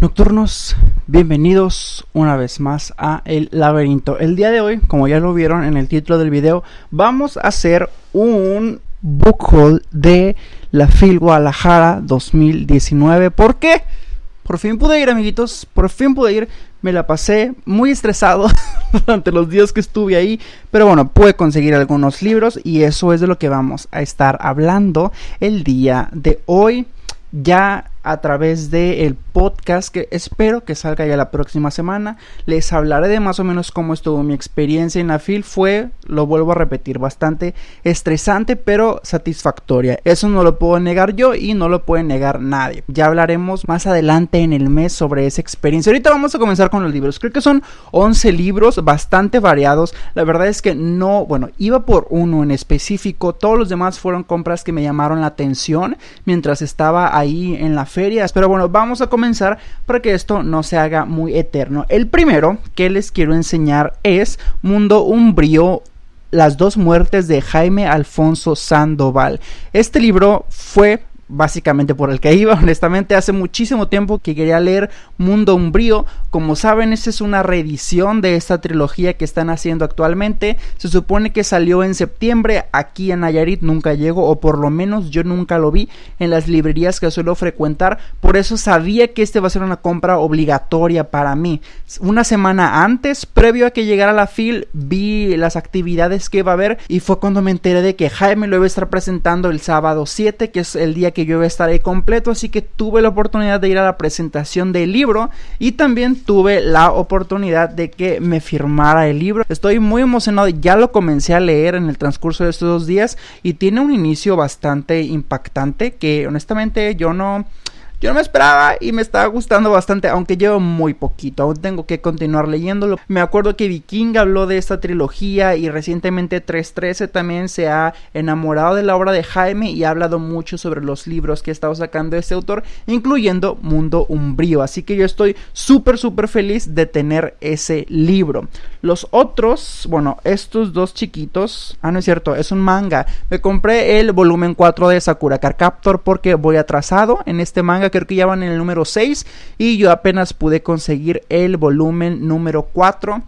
Nocturnos, bienvenidos una vez más a El Laberinto. El día de hoy, como ya lo vieron en el título del video, vamos a hacer un book haul de la FIL Guadalajara 2019. ¿Por qué? Por fin pude ir, amiguitos. Por fin pude ir. Me la pasé muy estresado durante los días que estuve ahí. Pero bueno, pude conseguir algunos libros y eso es de lo que vamos a estar hablando el día de hoy. Ya a través del podcast que espero que salga ya la próxima semana. Les hablaré de más o menos cómo estuvo mi experiencia en la FIL. Fue, lo vuelvo a repetir, bastante estresante pero satisfactoria. Eso no lo puedo negar yo y no lo puede negar nadie. Ya hablaremos más adelante en el mes sobre esa experiencia. Ahorita vamos a comenzar con los libros. Creo que son 11 libros bastante variados. La verdad es que no, bueno, iba por uno en específico. Todos los demás fueron compras que me llamaron la atención mientras estaba ahí en la ferias. Pero bueno, vamos a comenzar para que esto no se haga muy eterno. El primero que les quiero enseñar es Mundo Umbrío las dos muertes de Jaime Alfonso Sandoval. Este libro fue básicamente por el que iba. Honestamente, hace muchísimo tiempo que quería leer Mundo Umbrío. Como saben, esta es una reedición de esta trilogía que están haciendo actualmente. Se supone que salió en septiembre. Aquí en Nayarit nunca llegó, o por lo menos yo nunca lo vi en las librerías que suelo frecuentar. Por eso sabía que este va a ser una compra obligatoria para mí. Una semana antes, previo a que llegara la FIL, vi las actividades que iba a haber y fue cuando me enteré de que Jaime lo iba a estar presentando el sábado 7, que es el día que yo iba a estar ahí completo, así que tuve la oportunidad de ir a la presentación del libro y también tuve la oportunidad de que me firmara el libro. Estoy muy emocionado, ya lo comencé a leer en el transcurso de estos dos días y tiene un inicio bastante impactante que honestamente yo no yo no me esperaba y me estaba gustando bastante, aunque llevo muy poquito, aún tengo que continuar leyéndolo. Me acuerdo que Viking habló de esta trilogía y recientemente 313 también se ha enamorado de la obra de Jaime y ha hablado mucho sobre los libros que ha estado sacando este autor, incluyendo Mundo Umbrío. Así que yo estoy súper, súper feliz de tener ese libro. Los otros, bueno, estos dos chiquitos, ah, no es cierto, es un manga. Me compré el volumen 4 de Sakura Car Captor porque voy atrasado en este manga creo que ya van en el número 6 y yo apenas pude conseguir el volumen número 4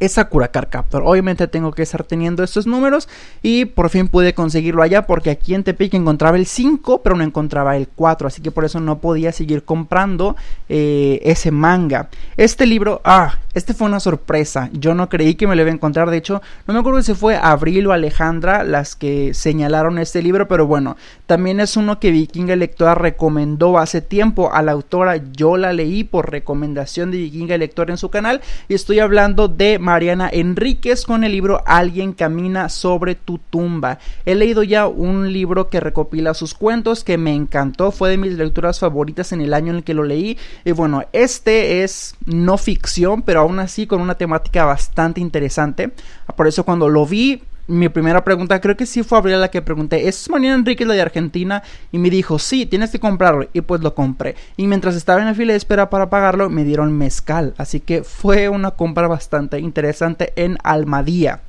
es Sakura Car Captor. Obviamente tengo que estar teniendo estos números y por fin pude conseguirlo allá porque aquí en Tepic encontraba el 5 pero no encontraba el 4 así que por eso no podía seguir comprando eh, ese manga. Este libro, ah, este fue una sorpresa. Yo no creí que me lo iba a encontrar. De hecho, no me acuerdo si fue Abril o Alejandra las que señalaron este libro, pero bueno, también es uno que Vikinga Lectora recomendó hace tiempo a la autora. Yo la leí por recomendación de Vikinga Lectora en su canal y estoy hablando de Mariana Enríquez con el libro Alguien camina sobre tu tumba. He leído ya un libro que recopila sus cuentos que me encantó, fue de mis lecturas favoritas en el año en el que lo leí. Y bueno, este es no ficción, pero aún así con una temática bastante interesante. Por eso cuando lo vi mi primera pregunta, creo que sí fue Abril la que pregunté, ¿es Mariana Enrique la de Argentina? Y me dijo, sí, tienes que comprarlo. Y pues lo compré. Y mientras estaba en la fila de espera para pagarlo, me dieron mezcal. Así que fue una compra bastante interesante en Almadía.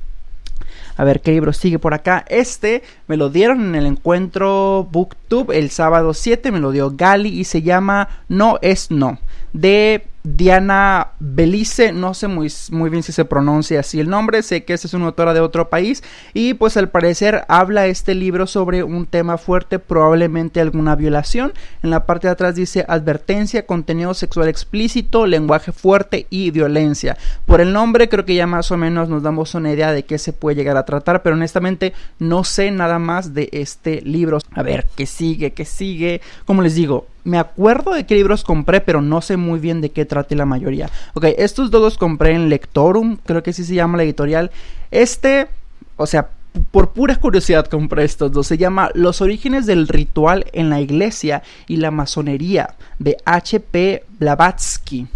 A ver qué libro sigue por acá. Este me lo dieron en el encuentro Booktube el sábado 7. Me lo dio Gali y se llama No es No. De Diana Belice, no sé muy, muy, bien si se pronuncia así el nombre, sé que esta es una autora de otro país y pues al parecer habla este libro sobre un tema fuerte, probablemente alguna violación. En la parte de atrás dice advertencia, contenido sexual explícito, lenguaje fuerte y violencia. Por el nombre creo que ya más o menos nos damos una idea de qué se puede llegar a tratar, pero honestamente no sé nada más de este libro. A ver, ¿qué sigue? ¿Qué sigue? Como les digo, me acuerdo de qué libros compré, pero no sé muy bien de qué trate la mayoría. Ok, estos dos los compré en Lectorum, creo que así se llama la editorial. Este, o sea, por pura curiosidad compré estos dos. Se llama Los orígenes del ritual en la iglesia y la masonería de H.P. Blavatsky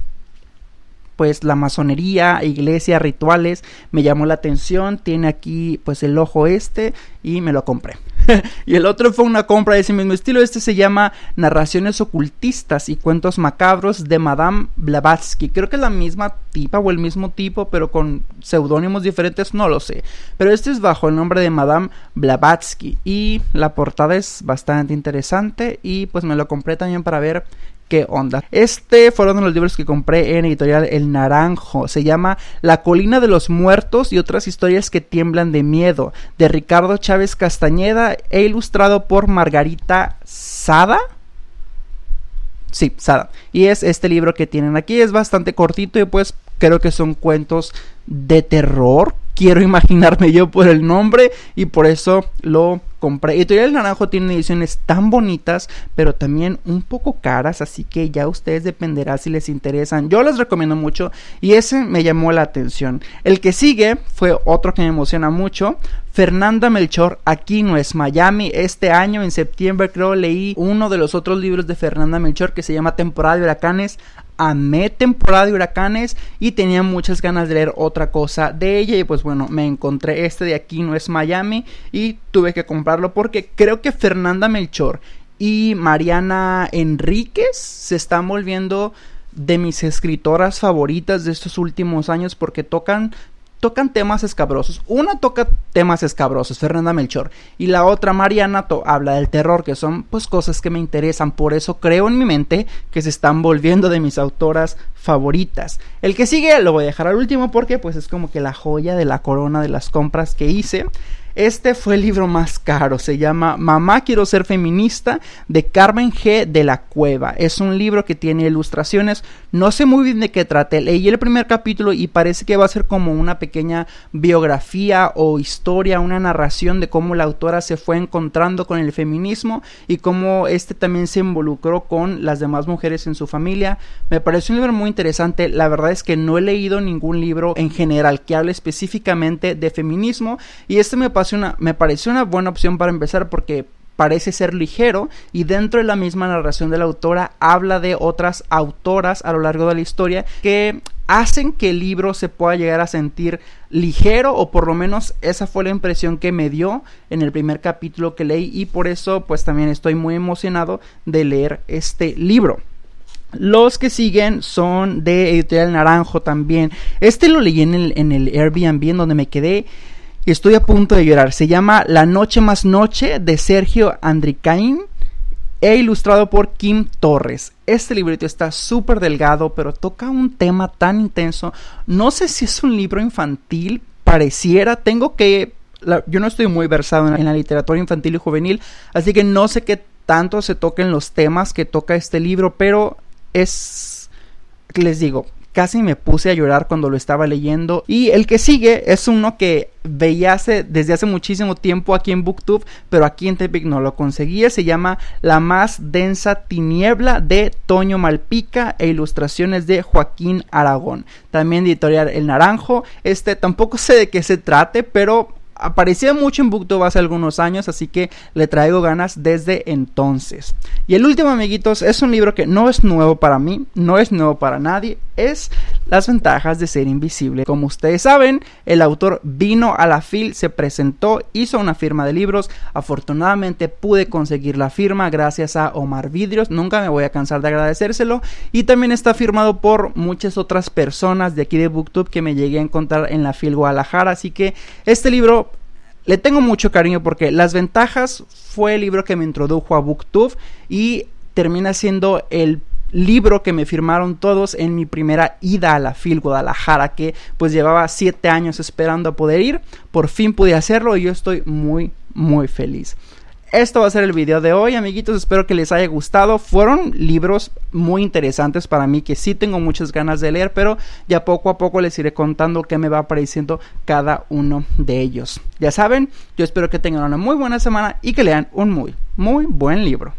pues la masonería, iglesia, rituales, me llamó la atención, tiene aquí pues el ojo este y me lo compré. y el otro fue una compra de ese mismo estilo. Este se llama Narraciones ocultistas y cuentos macabros de Madame Blavatsky. Creo que es la misma tipa o el mismo tipo, pero con seudónimos diferentes, no lo sé. Pero este es bajo el nombre de Madame Blavatsky y la portada es bastante interesante y pues me lo compré también para ver qué onda. Este fue uno de los libros que compré en editorial El Naranjo. Se llama La colina de los muertos y otras historias que tiemblan de miedo, de Ricardo Chávez Castañeda e ilustrado por Margarita Sada. Sí, Sada. Y es este libro que tienen aquí. Es bastante cortito y pues creo que son cuentos de terror. Quiero imaginarme yo por el nombre y por eso lo compré. Editorial Naranjo tiene ediciones tan bonitas, pero también un poco caras, así que ya ustedes dependerá si les interesan. Yo les recomiendo mucho y ese me llamó la atención. El que sigue fue otro que me emociona mucho. Fernanda Melchor, aquí no es Miami. Este año, en septiembre, creo, leí uno de los otros libros de Fernanda Melchor que se llama Temporada de Huracanes amé temporada de huracanes y tenía muchas ganas de leer otra cosa de ella. Y pues bueno me encontré este de aquí no es Miami y tuve que comprarlo porque creo que Fernanda Melchor y Mariana Enríquez se están volviendo de mis escritoras favoritas de estos últimos años porque tocan tocan temas escabrosos. Una toca temas escabrosos, Fernanda Melchor, y la otra, Mariana, habla del terror, que son pues cosas que me interesan. Por eso creo en mi mente que se están volviendo de mis autoras favoritas. El que sigue lo voy a dejar al último porque pues es como que la joya de la corona de las compras que hice. Este fue el libro más caro, se llama Mamá quiero ser feminista de Carmen G. de la Cueva. Es un libro que tiene ilustraciones, no sé muy bien de qué trate. Leí el primer capítulo y parece que va a ser como una pequeña biografía o historia, una narración de cómo la autora se fue encontrando con el feminismo y cómo este también se involucró con las demás mujeres en su familia. Me parece un libro muy interesante, la verdad es que no he leído ningún libro en general que hable específicamente de feminismo y este me me pareció una buena opción para empezar porque parece ser ligero y dentro de la misma narración de la autora habla de otras autoras a lo largo de la historia que hacen que el libro se pueda llegar a sentir ligero o por lo menos esa fue la impresión que me dio en el primer capítulo que leí y por eso pues también estoy muy emocionado de leer este libro. Los que siguen son de Editorial Naranjo también. Este lo leí en el, en el Airbnb en donde me quedé y estoy a punto de llorar. Se llama La Noche Más Noche de Sergio Andricain e ilustrado por Kim Torres. Este librito está súper delgado, pero toca un tema tan intenso. No sé si es un libro infantil, pareciera. Tengo que... yo no estoy muy versado en en la literatura infantil y juvenil, así que no sé qué tanto se toquen los temas que toca este libro, pero es... Les digo, casi me puse a llorar cuando lo estaba leyendo. Y el que sigue es uno que veía hace, desde hace muchísimo tiempo aquí en Booktube, pero aquí en Tepic no lo conseguía. Se llama La más densa tiniebla de Toño Malpica e ilustraciones de Joaquín Aragón. También editorial El Naranjo. Este tampoco sé de qué se trate, pero aparecía mucho en BookTube hace algunos años, así que le traigo ganas desde entonces. Y el último, amiguitos, es un libro que no es nuevo para mí, no es nuevo para nadie, es Las ventajas de ser invisible. Como ustedes saben, el autor vino a la FIL, se presentó, hizo una firma de libros, afortunadamente pude conseguir la firma gracias a Omar Vidrios, nunca me voy a cansar de agradecérselo, y también está firmado por muchas otras personas de aquí de BookTube que me llegué a encontrar en la FIL Guadalajara, así que este libro le tengo mucho cariño porque Las Ventajas fue el libro que me introdujo a BookTube y termina siendo el libro que me firmaron todos en mi primera ida a la FIL Guadalajara, que pues llevaba siete años esperando a poder ir. Por fin pude hacerlo y yo estoy muy, muy feliz esto va a ser el video de hoy, amiguitos. Espero que les haya gustado. Fueron libros muy interesantes para mí que sí tengo muchas ganas de leer, pero ya poco a poco les iré contando qué me va apareciendo cada uno de ellos. Ya saben, yo espero que tengan una muy buena semana y que lean un muy, muy buen libro.